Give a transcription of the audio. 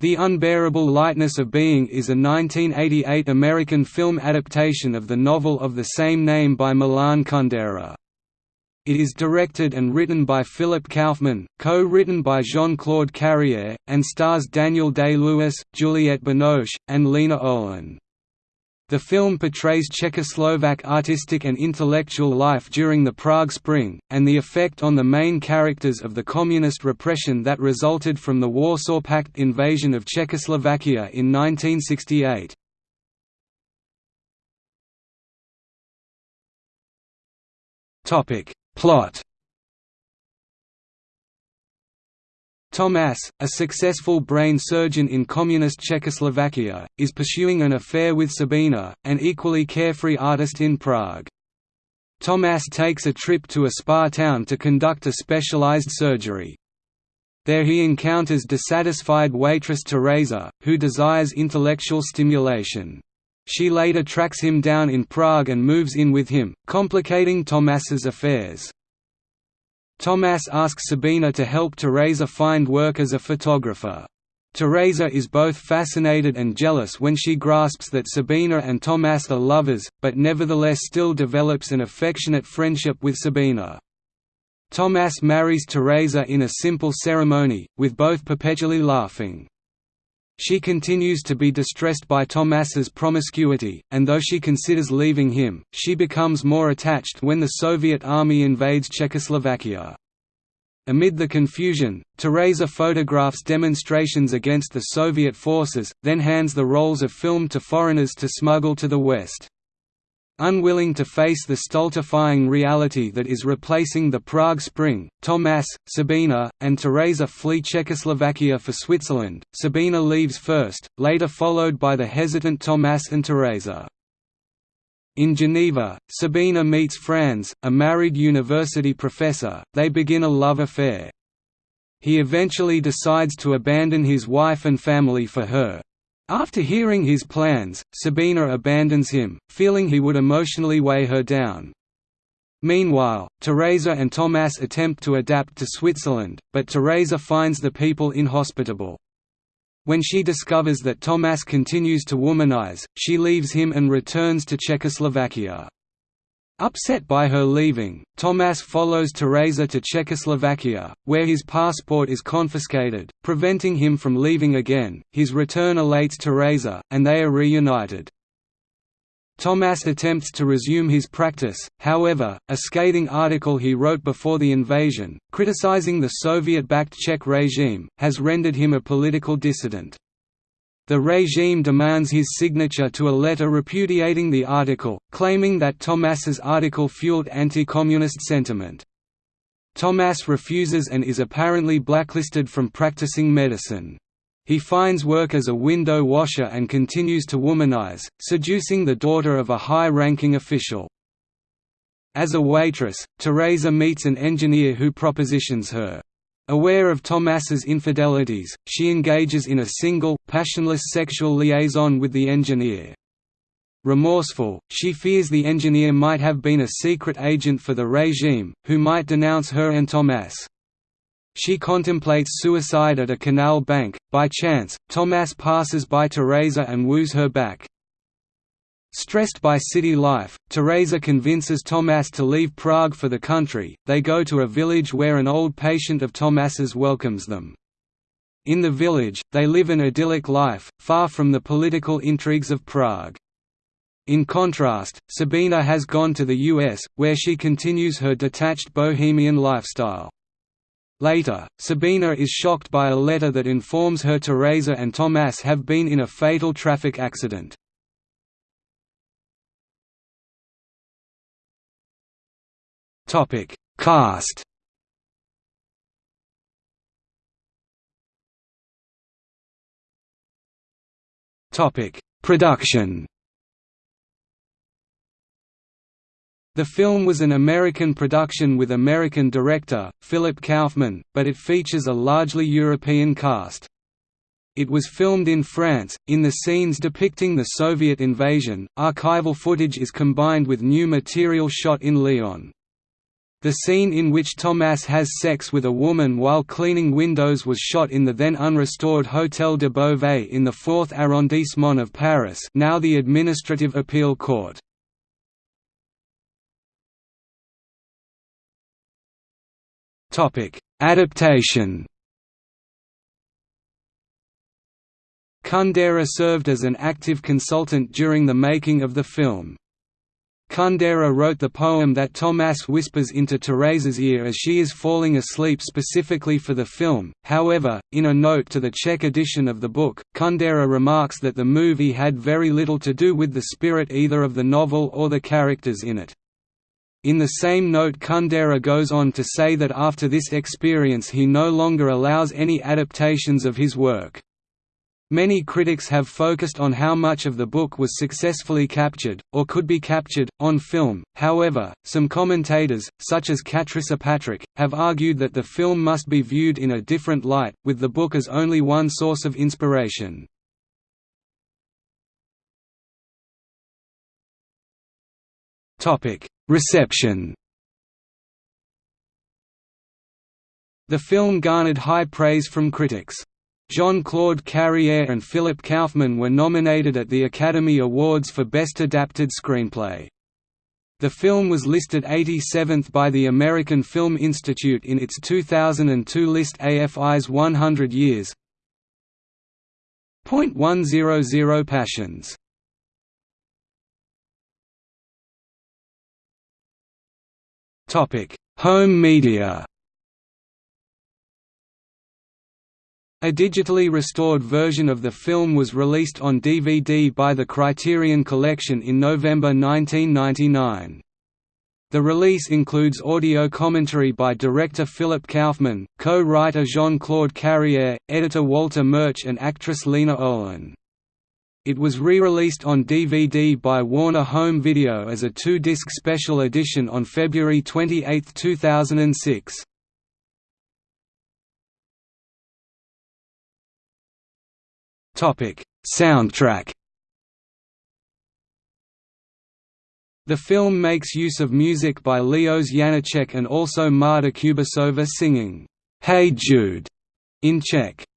The Unbearable Lightness of Being is a 1988 American film adaptation of the novel of the same name by Milan Kundera. It is directed and written by Philip Kaufman, co-written by Jean-Claude Carrière, and stars Daniel Day-Lewis, Juliette Binoche, and Lena Olin. The film portrays Czechoslovak artistic and intellectual life during the Prague Spring, and the effect on the main characters of the communist repression that resulted from the Warsaw Pact invasion of Czechoslovakia in 1968. Plot Tomas, a successful brain surgeon in communist Czechoslovakia, is pursuing an affair with Sabina, an equally carefree artist in Prague. Tomas takes a trip to a spa town to conduct a specialized surgery. There he encounters dissatisfied waitress Teresa, who desires intellectual stimulation. She later tracks him down in Prague and moves in with him, complicating Tomas's affairs. Tomas asks Sabina to help Teresa find work as a photographer. Teresa is both fascinated and jealous when she grasps that Sabina and Tomas are lovers, but nevertheless still develops an affectionate friendship with Sabina. Tomas marries Teresa in a simple ceremony, with both perpetually laughing. She continues to be distressed by Tomas's promiscuity, and though she considers leaving him, she becomes more attached when the Soviet army invades Czechoslovakia. Amid the confusion, Teresa photographs demonstrations against the Soviet forces, then hands the rolls of film to foreigners to smuggle to the West. Unwilling to face the stultifying reality that is replacing the Prague Spring, Tomas, Sabina, and Teresa flee Czechoslovakia for Switzerland. Sabina leaves first, later followed by the hesitant Tomas and Teresa. In Geneva, Sabina meets Franz, a married university professor, they begin a love affair. He eventually decides to abandon his wife and family for her, after hearing his plans, Sabina abandons him, feeling he would emotionally weigh her down. Meanwhile, Teresa and Tomas attempt to adapt to Switzerland, but Teresa finds the people inhospitable. When she discovers that Tomas continues to womanize, she leaves him and returns to Czechoslovakia. Upset by her leaving, Tomas follows Teresa to Czechoslovakia, where his passport is confiscated, preventing him from leaving again. His return elates Teresa, and they are reunited. Tomas attempts to resume his practice, however, a scathing article he wrote before the invasion, criticizing the Soviet-backed Czech regime, has rendered him a political dissident. The regime demands his signature to a letter repudiating the article, claiming that Tomas's article fueled anti-communist sentiment. Tomas refuses and is apparently blacklisted from practicing medicine. He finds work as a window washer and continues to womanize, seducing the daughter of a high-ranking official. As a waitress, Teresa meets an engineer who propositions her Aware of Tomas's infidelities, she engages in a single, passionless sexual liaison with the engineer. Remorseful, she fears the engineer might have been a secret agent for the regime, who might denounce her and Tomas. She contemplates suicide at a canal bank. By chance, Tomas passes by Teresa and woos her back. Stressed by city life, Teresa convinces Tomas to leave Prague for the country. They go to a village where an old patient of Tomas's welcomes them. In the village, they live an idyllic life, far from the political intrigues of Prague. In contrast, Sabina has gone to the US, where she continues her detached bohemian lifestyle. Later, Sabina is shocked by a letter that informs her Teresa and Tomas have been in a fatal traffic accident. Topic: Cast. Topic: Production. The film was an American production with American director, Philip Kaufman, but it features a largely European cast. It was filmed in France. In the scenes depicting the Soviet invasion, archival footage is combined with new material shot in Lyon. The scene in which Thomas has sex with a woman while cleaning windows was shot in the then unrestored Hôtel de Beauvais in the 4th arrondissement of Paris now the Administrative Appeal Court. Adaptation Kundera served as an active consultant during the making of the film. Kundera wrote the poem that Thomas whispers into Therese's ear as she is falling asleep specifically for the film. However, in a note to the Czech edition of the book, Kundera remarks that the movie had very little to do with the spirit either of the novel or the characters in it. In the same note Kundera goes on to say that after this experience he no longer allows any adaptations of his work. Many critics have focused on how much of the book was successfully captured, or could be captured, on film, however, some commentators, such as Katrissa Patrick, have argued that the film must be viewed in a different light, with the book as only one source of inspiration. Reception The film garnered high praise from critics. Jean-Claude Carrière and Philip Kaufman were nominated at the Academy Awards for Best Adapted Screenplay. The film was listed 87th by the American Film Institute in its 2002 list AFI's 100 Years. .100 Passions Home media A digitally restored version of the film was released on DVD by the Criterion Collection in November 1999. The release includes audio commentary by director Philip Kaufman, co-writer Jean-Claude Carrière, editor Walter Murch and actress Lena Olin. It was re-released on DVD by Warner Home Video as a two-disc special edition on February 28, 2006. Topic: Soundtrack. The film makes use of music by Leos Janáček and also Marta Kubišová singing "Hey Jude" in Czech.